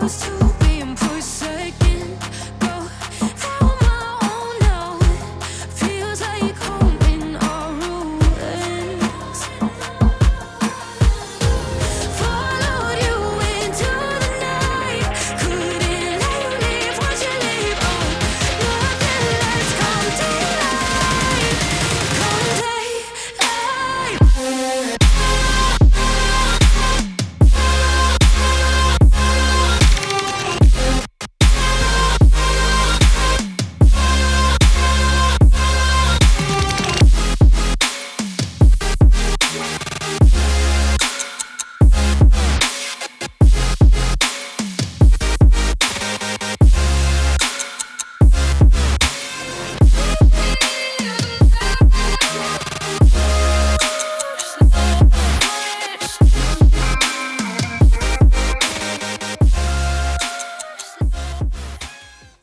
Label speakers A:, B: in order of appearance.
A: was too